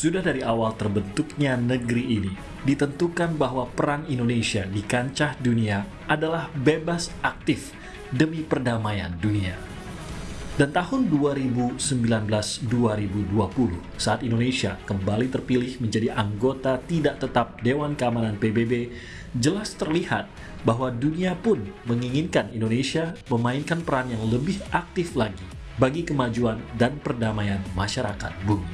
Sudah dari awal terbentuknya negeri ini, ditentukan bahwa perang Indonesia di kancah dunia adalah bebas aktif demi perdamaian dunia. Dan tahun 2019-2020, saat Indonesia kembali terpilih menjadi anggota tidak tetap Dewan Keamanan PBB, jelas terlihat bahwa dunia pun menginginkan Indonesia memainkan peran yang lebih aktif lagi bagi kemajuan dan perdamaian masyarakat bumi.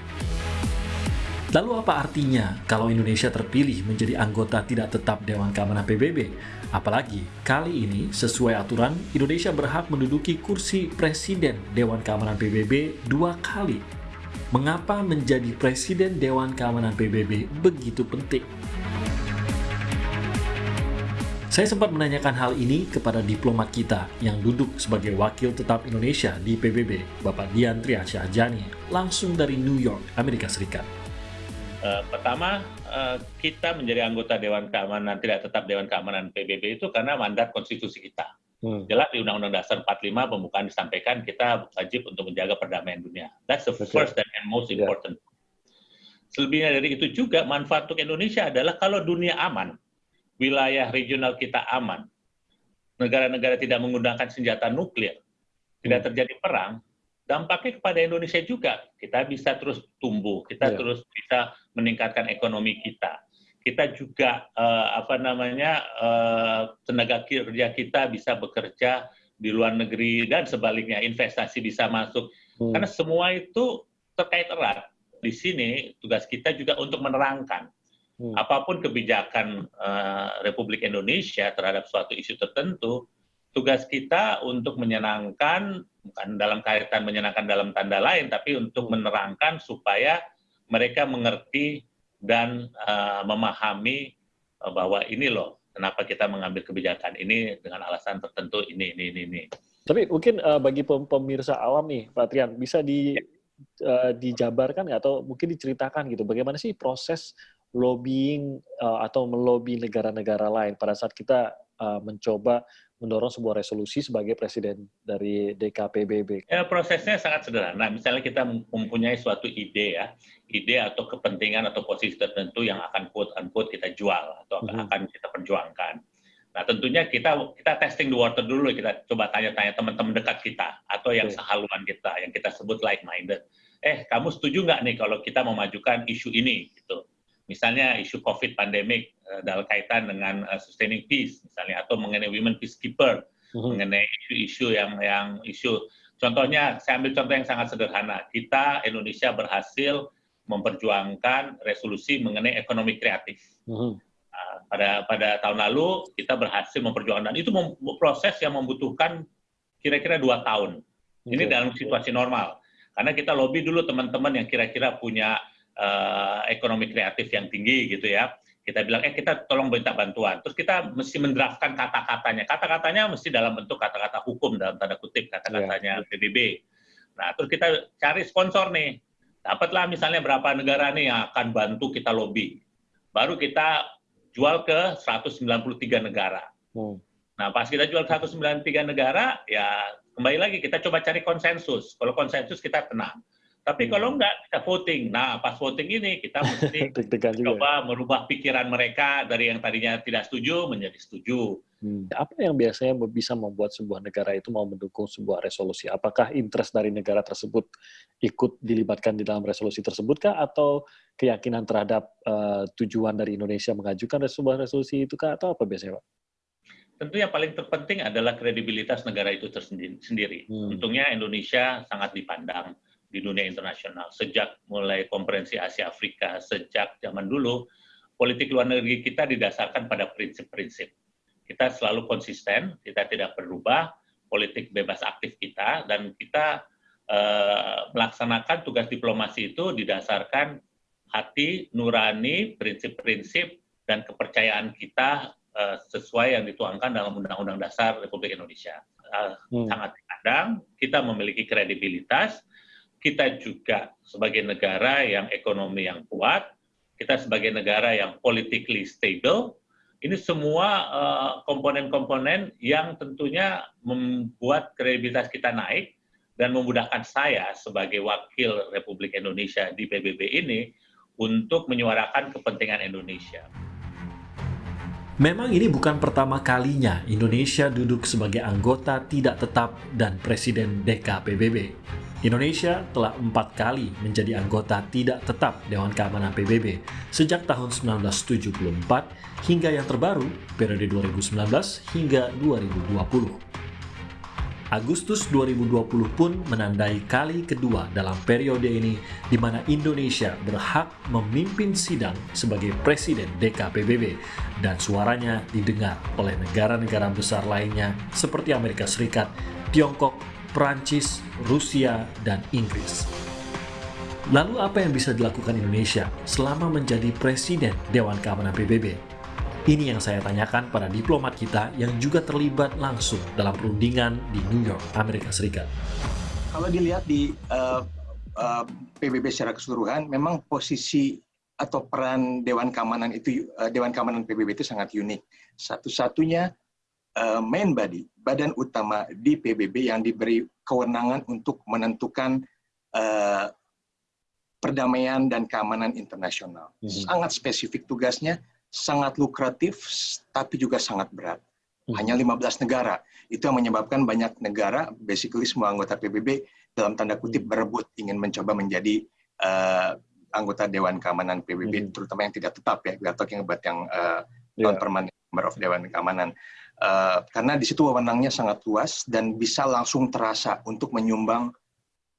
Lalu apa artinya kalau Indonesia terpilih menjadi anggota tidak tetap Dewan Keamanan PBB? Apalagi kali ini sesuai aturan Indonesia berhak menduduki kursi Presiden Dewan Keamanan PBB dua kali. Mengapa menjadi Presiden Dewan Keamanan PBB begitu penting? Saya sempat menanyakan hal ini kepada diplomat kita yang duduk sebagai wakil tetap Indonesia di PBB, Bapak Dian Triasyahjani, langsung dari New York, Amerika Serikat. Uh, pertama, uh, kita menjadi anggota Dewan Keamanan, tidak tetap Dewan Keamanan PBB itu karena mandat konstitusi kita. Hmm. Jelas di Undang-Undang Dasar 45 pembukaan disampaikan kita wajib untuk menjaga perdamaian dunia. That's the okay. first and most important. Yeah. Selebihnya dari itu juga manfaat untuk Indonesia adalah kalau dunia aman, wilayah regional kita aman, negara-negara tidak menggunakan senjata nuklir, tidak hmm. terjadi perang, dampaknya kepada Indonesia juga. Kita bisa terus tumbuh, kita yeah. terus bisa meningkatkan ekonomi kita. Kita juga uh, apa namanya uh, tenaga kerja kita bisa bekerja di luar negeri dan sebaliknya investasi bisa masuk. Hmm. Karena semua itu terkait erat. Di sini tugas kita juga untuk menerangkan hmm. apa pun kebijakan uh, Republik Indonesia terhadap suatu isu tertentu, tugas kita untuk menyenangkan, bukan dalam kaitan menyenangkan dalam tanda lain, tapi untuk menerangkan supaya mereka mengerti dan uh, memahami uh, bahwa ini loh, kenapa kita mengambil kebijakan ini dengan alasan tertentu ini, ini, ini. ini. Tapi mungkin uh, bagi pemirsa awam nih, Pak Trian, bisa di, uh, dijabarkan atau mungkin diceritakan gitu, bagaimana sih proses lobbying uh, atau melobi negara-negara lain pada saat kita uh, mencoba mendorong sebuah resolusi sebagai presiden dari DKPBB? Ya, prosesnya sangat sederhana. Misalnya kita mempunyai suatu ide ya, ide atau kepentingan atau posisi tertentu yang akan quote unquote kita jual atau mm -hmm. akan kita perjuangkan. Nah, tentunya kita kita testing the water dulu, kita coba tanya-tanya teman-teman dekat kita atau yang okay. sehaluan kita, yang kita sebut like minded. Eh, kamu setuju nggak nih kalau kita memajukan isu ini gitu? Misalnya isu COVID pandemik uh, dalam kaitan dengan uh, sustaining peace misalnya atau mengenai women peacekeeper uh-huh. mengenai isu-isu yang yang isu. Contohnya saya ambil contoh yang sangat sederhana. Kita Indonesia berhasil memperjuangkan resolusi mengenai ekonomi kreatif. Uh, pada pada tahun lalu kita berhasil memperjuangkan dan itu proses yang membutuhkan kira-kira dua tahun. Ini dalam situasi normal. Karena kita lobby dulu teman-teman yang kira-kira punya uh, ekonomi kreatif yang tinggi gitu ya. Kita bilang, eh kita tolong minta bantuan. Terus kita mesti mendraftkan kata-katanya. Kata-katanya mesti dalam bentuk kata-kata hukum, dalam tanda kutip kata-katanya yeah. PBB. Nah, terus kita cari sponsor nih. Dapatlah misalnya berapa negara nih yang akan bantu kita lobby. Baru kita jual ke 193 negara. Hmm. Nah, pas kita jual 193 negara, ya kembali lagi kita coba cari konsensus. Kalau konsensus kita tenang. Tapi hmm. kalau enggak, kita voting. Nah, pas voting ini kita mesti coba merubah pikiran mereka dari yang tadinya tidak setuju menjadi setuju. Hmm. Apa yang biasanya bisa membuat sebuah negara itu mau mendukung sebuah resolusi? Apakah interest dari negara tersebut ikut dilibatkan di dalam resolusi tersebut kah? Atau keyakinan terhadap uh, tujuan dari Indonesia mengajukan sebuah resolusi itu kah? Atau apa biasanya, Pak? Tentu yang paling terpenting adalah kredibilitas negara itu tersendiri. Hmm. Untungnya Indonesia sangat dipandang di dunia internasional. Sejak mulai konferensi Asia Afrika, sejak zaman dulu, politik luar negeri kita didasarkan pada prinsip-prinsip. Kita selalu konsisten, kita tidak berubah, politik bebas aktif kita, dan kita uh, melaksanakan tugas diplomasi itu didasarkan hati, nurani, prinsip-prinsip, dan kepercayaan kita uh, sesuai yang dituangkan dalam Undang-Undang Dasar Republik Indonesia. Uh, hmm. Sangat dipandang, kita memiliki kredibilitas, kita juga sebagai negara yang ekonomi yang kuat, kita sebagai negara yang politically stable, ini semua eh, komponen-komponen uh, yang tentunya membuat kredibilitas kita naik dan memudahkan saya sebagai wakil Republik Indonesia di PBB ini untuk menyuarakan kepentingan Indonesia. Memang ini bukan pertama kalinya Indonesia duduk sebagai anggota tidak tetap dan Presiden DKPBB. Indonesia telah empat kali menjadi anggota tidak tetap Dewan Keamanan PBB sejak tahun 1974 hingga yang terbaru periode 2019 hingga 2020. Agustus 2020 pun menandai kali kedua dalam periode ini di mana Indonesia berhak memimpin sidang sebagai Presiden DKPBB dan suaranya didengar oleh negara-negara besar lainnya seperti Amerika Serikat, Tiongkok, Prancis, Rusia, dan Inggris. Lalu apa yang bisa dilakukan Indonesia selama menjadi Presiden Dewan Keamanan PBB? Ini yang saya tanyakan pada diplomat kita yang juga terlibat langsung dalam perundingan di New York, Amerika Serikat. Kalau dilihat di uh, uh, PBB secara keseluruhan, memang posisi atau peran Dewan Keamanan itu uh, Dewan Keamanan PBB itu sangat unik. Satu-satunya uh, main body, badan utama di PBB yang diberi kewenangan untuk menentukan uh, perdamaian dan keamanan internasional. Mm -hmm. Sangat spesifik tugasnya sangat lukratif tapi juga sangat berat. Hmm. Hanya 15 negara. Itu yang menyebabkan banyak negara, basically semua anggota PBB dalam tanda kutip hmm. berebut ingin mencoba menjadi uh, anggota Dewan Keamanan PBB, hmm. terutama yang tidak tetap ya. Kita talking about yang uh, non-permanent member of Dewan Keamanan. Uh, karena di situ wewenangnya sangat luas dan bisa langsung terasa untuk menyumbang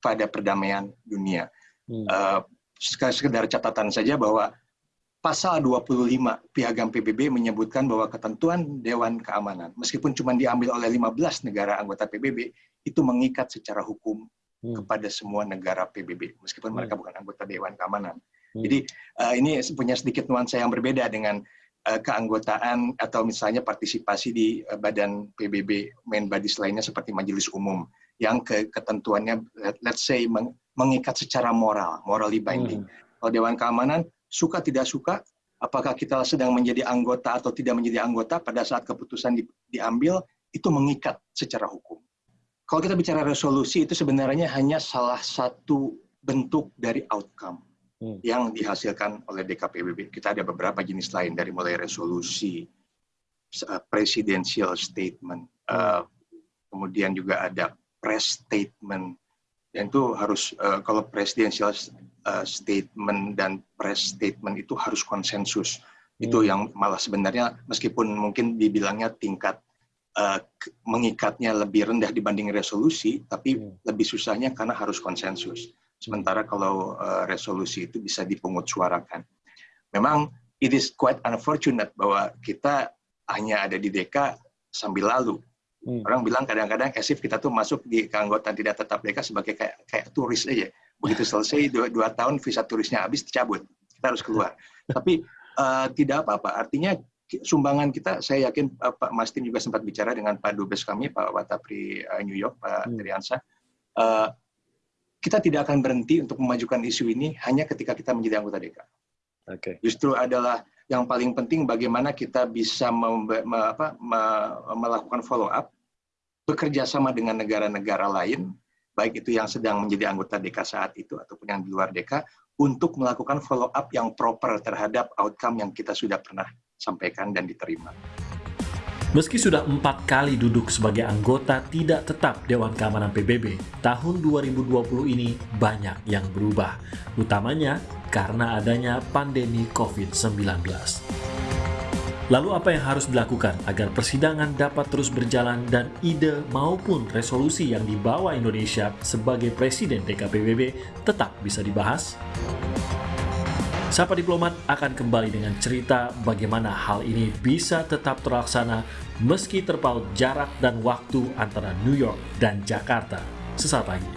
pada perdamaian dunia. Hmm. Uh, sekedar catatan saja bahwa pasal 25 Piagam PBB menyebutkan bahwa ketentuan Dewan Keamanan, meskipun cuma diambil oleh 15 negara anggota PBB, itu mengikat secara hukum hmm. kepada semua negara PBB, meskipun hmm. mereka bukan anggota Dewan Keamanan. Hmm. Jadi uh, ini punya sedikit nuansa yang berbeda dengan keanggotaan atau misalnya partisipasi di uh, badan PBB main bodies lainnya seperti Majelis Umum yang ke ketentuannya let's say mengikat secara moral, morally binding. Hmm. Kalau Dewan Keamanan suka tidak suka, apakah kita sedang menjadi anggota atau tidak menjadi anggota pada saat keputusan di, diambil, itu mengikat secara hukum. Kalau kita bicara resolusi, itu sebenarnya hanya salah satu bentuk dari outcome hmm. yang dihasilkan oleh DKPBB. Kita ada beberapa jenis lain, dari mulai resolusi, uh, presidential statement, uh, kemudian juga ada press statement, dan itu harus, uh, kalau presidential uh, statement dan press statement itu harus konsensus. Hmm. Itu yang malah sebenarnya meskipun mungkin dibilangnya tingkat uh, mengikatnya lebih rendah dibanding resolusi, tapi hmm. lebih susahnya karena harus konsensus. Sementara kalau uh, resolusi itu bisa dipungut suarakan. Memang it is quite unfortunate bahwa kita hanya ada di DK sambil lalu. Hmm. Orang bilang kadang-kadang esif kita tuh masuk di keanggotaan tidak tetap DK sebagai kayak kayak turis aja begitu selesai dua, dua tahun visa turisnya habis dicabut kita harus keluar tapi uh, tidak apa-apa artinya sumbangan kita saya yakin uh, Pak Mastin juga sempat bicara dengan Pak Dubes kami Pak Watapri uh, New York Pak hmm. Triansa uh, kita tidak akan berhenti untuk memajukan isu ini hanya ketika kita menjadi anggota DK. Okay. Justru adalah yang paling penting bagaimana kita bisa apa, me, melakukan follow up, bekerja sama dengan negara-negara lain baik itu yang sedang menjadi anggota DK saat itu ataupun yang di luar DK, untuk melakukan follow up yang proper terhadap outcome yang kita sudah pernah sampaikan dan diterima. Meski sudah empat kali duduk sebagai anggota tidak tetap Dewan Keamanan PBB, tahun 2020 ini banyak yang berubah, utamanya karena adanya pandemi COVID-19. Lalu apa yang harus dilakukan agar persidangan dapat terus berjalan dan ide maupun resolusi yang dibawa Indonesia sebagai Presiden DKPBB tetap bisa dibahas? Sapa Diplomat akan kembali dengan cerita bagaimana hal ini bisa tetap terlaksana meski terpaut jarak dan waktu antara New York dan Jakarta. Sesaat lagi.